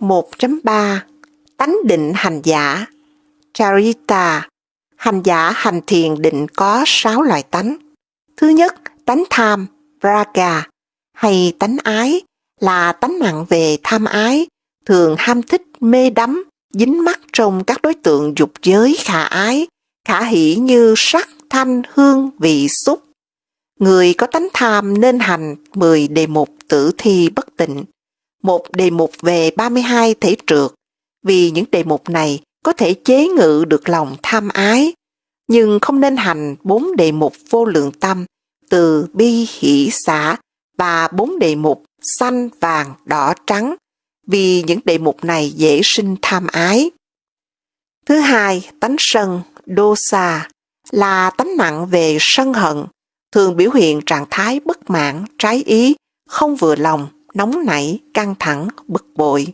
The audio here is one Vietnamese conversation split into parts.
1.3 Tánh định hành giả Charita Hành giả hành thiền định có 6 loại tánh. Thứ nhất, tánh tham, braga hay tánh ái, là tánh nặng về tham ái, thường ham thích, mê đắm, dính mắc trong các đối tượng dục giới khả ái, khả hỷ như sắc, thanh, hương, vị, xúc. Người có tánh tham nên hành 10 đề mục tử thi bất tịnh, một đề mục về 32 thể trượt, vì những đề mục này có thể chế ngự được lòng tham ái, nhưng không nên hành bốn đề mục vô lượng tâm từ bi hỷ xã và bốn đề mục xanh, vàng, đỏ, trắng, vì những đề mục này dễ sinh tham ái. Thứ hai, tánh sân, đô xa, là tánh nặng về sân hận, thường biểu hiện trạng thái bất mãn, trái ý, không vừa lòng, nóng nảy, căng thẳng, bực bội.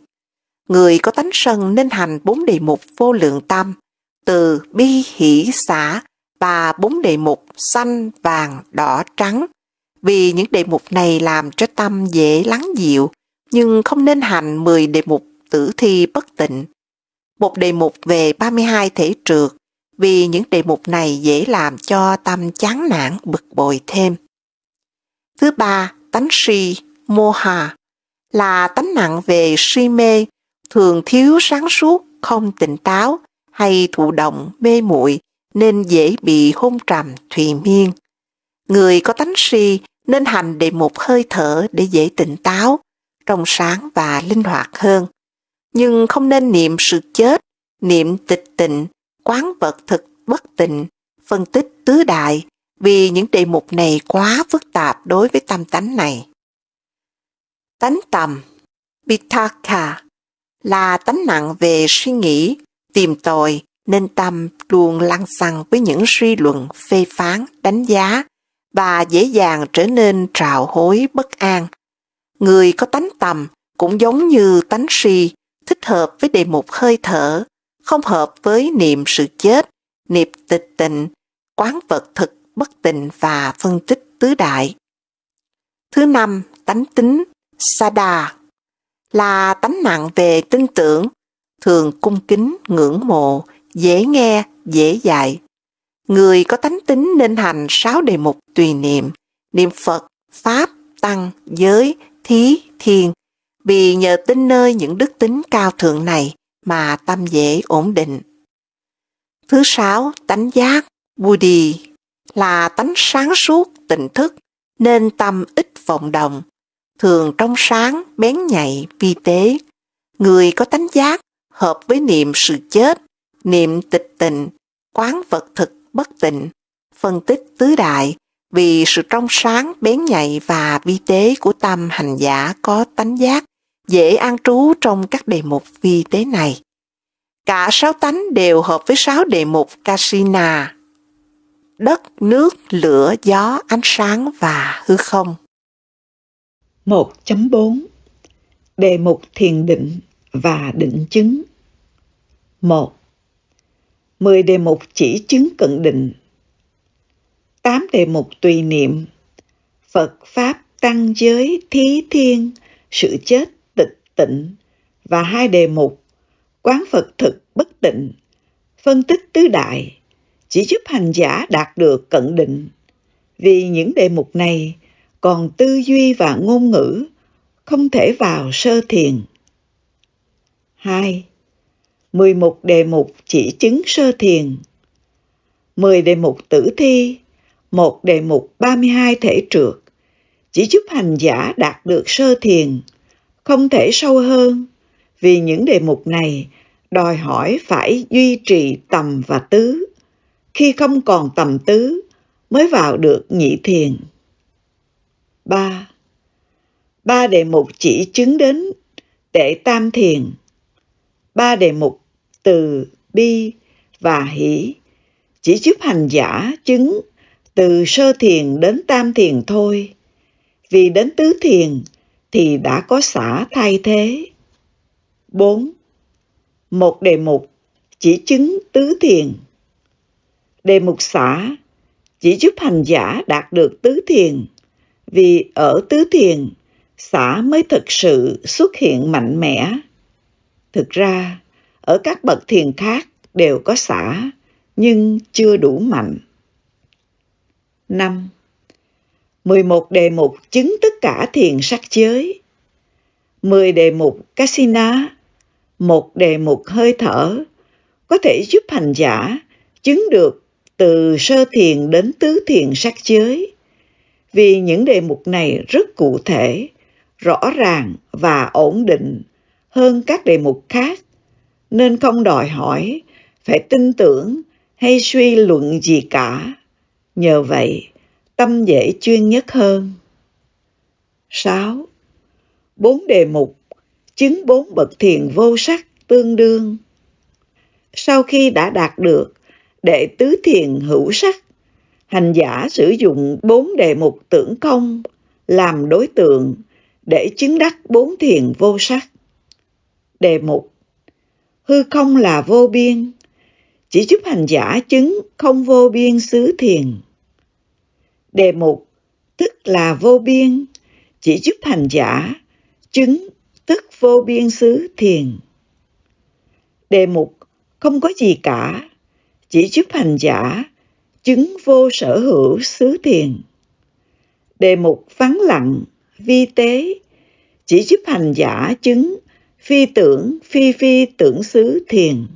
Người có tánh sân nên hành bốn đề mục vô lượng tâm, từ bi hỷ xã và bốn đề mục xanh, vàng, đỏ, trắng, vì những đề mục này làm cho tâm dễ lắng dịu, nhưng không nên hành 10 đề mục tử thi bất tịnh. Một đề mục về 32 thể trượt, vì những đề mục này dễ làm cho tâm chán nản bực bội thêm. Thứ ba, tánh si, moha, là tánh nặng về si mê, thường thiếu sáng suốt, không tỉnh táo, hay thụ động, mê muội nên dễ bị hôn trầm, thùy miên. Người có tánh si nên hành đề một hơi thở để dễ tỉnh táo, trong sáng và linh hoạt hơn. Nhưng không nên niệm sự chết, niệm tịch tịnh, quán vật thực bất tịnh, phân tích tứ đại, vì những đề mục này quá phức tạp đối với tâm tánh này. Tánh tầm, Pitaka là tánh nặng về suy nghĩ, tìm tòi, nên tâm luôn lăng xăng với những suy luận, phê phán, đánh giá, và dễ dàng trở nên trào hối bất an. Người có tánh tầm cũng giống như tánh si, thích hợp với đề mục hơi thở, không hợp với niệm sự chết, niệm tịch tịnh, quán vật thực bất tịnh và phân tích tứ đại. Thứ năm, tánh tính, Sada, là tánh nặng về tin tưởng, thường cung kính, ngưỡng mộ, dễ nghe, dễ dạy. Người có tánh tính nên hành sáu đề mục tùy niệm, niệm Phật, Pháp, Tăng, Giới, Thí, Thiên, vì nhờ tin nơi những đức tính cao thượng này mà tâm dễ ổn định. Thứ sáu, tánh giác, Buddhi, là tánh sáng suốt, tỉnh thức, nên tâm ít vọng động, thường trong sáng, bén nhạy, vi tế. Người có tánh giác, hợp với niệm sự chết, niệm tịch tịnh, quán vật thực bất tịnh, phân tích tứ đại, vì sự trong sáng, bén nhạy và vi tế của tâm hành giả có tánh giác, dễ an trú trong các đề mục vi tế này. Cả sáu tánh đều hợp với sáu đề mục Kasina, đất, nước, lửa, gió, ánh sáng và hư không. 1.4 Đề mục thiền định và định chứng. 1. 10 đề mục chỉ chứng cận định. 8 đề mục tùy niệm. Phật, Pháp, Tăng, Giới, Thí, Thiên, Sự chết, tịch, tịnh. Và hai đề mục, Quán Phật thực bất tịnh, Phân tích tứ đại, chỉ giúp hành giả đạt được cận định. Vì những đề mục này còn tư duy và ngôn ngữ không thể vào sơ thiền. 2. 11 đề mục chỉ chứng sơ thiền 10 đề mục tử thi, một đề mục 32 thể trượt, chỉ giúp hành giả đạt được sơ thiền, không thể sâu hơn, vì những đề mục này đòi hỏi phải duy trì tầm và tứ. Khi không còn tầm tứ mới vào được nhị thiền. 3. Ba đề mục chỉ chứng đến đệ tam thiền. Ba đề mục từ bi và hỷ chỉ giúp hành giả chứng từ sơ thiền đến tam thiền thôi. Vì đến tứ thiền thì đã có xả thay thế. 4. Một đề mục chỉ chứng tứ thiền. Đề mục xả chỉ giúp hành giả đạt được tứ thiền vì ở tứ thiền, xã mới thực sự xuất hiện mạnh mẽ. Thực ra, ở các bậc thiền khác đều có xả, nhưng chưa đủ mạnh. 5. 11 đề mục chứng tất cả thiền sắc giới. 10 đề mục Kasina, một đề mục hơi thở, có thể giúp hành giả chứng được từ sơ thiền đến tứ thiền sắc giới. Vì những đề mục này rất cụ thể, rõ ràng và ổn định hơn các đề mục khác, nên không đòi hỏi phải tin tưởng hay suy luận gì cả. Nhờ vậy, tâm dễ chuyên nhất hơn. 6. Bốn đề mục chứng bốn bậc thiền vô sắc tương đương. Sau khi đã đạt được đệ tứ thiền hữu sắc, hành giả sử dụng bốn đề mục tưởng không làm đối tượng để chứng đắc bốn thiền vô sắc. Đề mục Hư không là vô biên, chỉ giúp hành giả chứng không vô biên xứ thiền. Đề mục tức là vô biên, chỉ giúp hành giả chứng tức vô biên xứ thiền. Đề mục không có gì cả, chỉ giúp hành giả chứng vô sở hữu xứ thiền. Đề mục vắng lặng, vi tế, chỉ giúp hành giả chứng phi tưởng phi phi tưởng xứ thiền.